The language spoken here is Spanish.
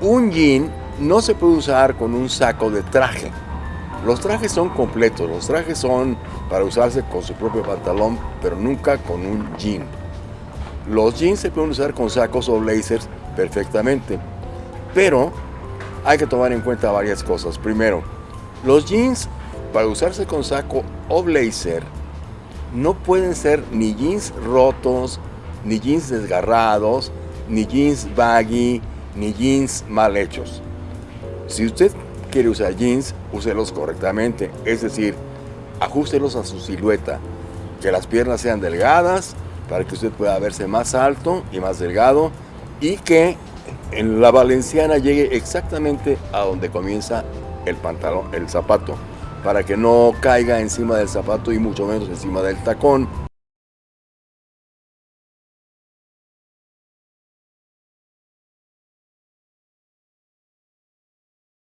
Un jean no se puede usar con un saco de traje. Los trajes son completos, los trajes son para usarse con su propio pantalón, pero nunca con un jean. Los jeans se pueden usar con sacos o blazers perfectamente, pero hay que tomar en cuenta varias cosas. Primero, los jeans para usarse con saco o blazer no pueden ser ni jeans rotos, ni jeans desgarrados, ni jeans baggy, ni jeans mal hechos. Si usted quiere usar jeans, úselos correctamente, es decir, ajustelos a su silueta, que las piernas sean delgadas para que usted pueda verse más alto y más delgado y que en la valenciana llegue exactamente a donde comienza el pantalón, el zapato, para que no caiga encima del zapato y mucho menos encima del tacón